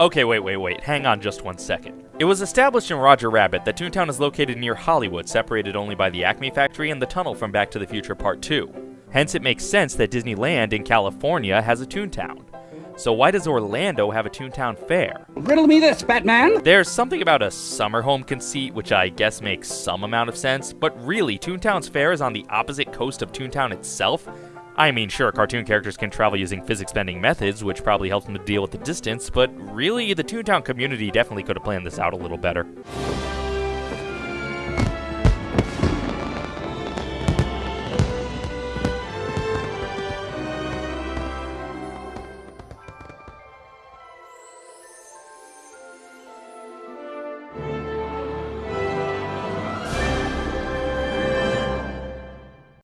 Okay, wait, wait, wait. Hang on just one second. It was established in Roger Rabbit that Toontown is located near Hollywood, separated only by the Acme factory and the tunnel from Back to the Future Part 2. Hence, it makes sense that Disneyland in California has a Toontown. So why does Orlando have a Toontown fair? Riddle me this, Batman! There's something about a summer home conceit, which I guess makes some amount of sense, but really, Toontown's fair is on the opposite coast of Toontown itself. I mean, sure, cartoon characters can travel using physics bending methods, which probably helps them to deal with the distance, but really, the Toontown community definitely could have planned this out a little better.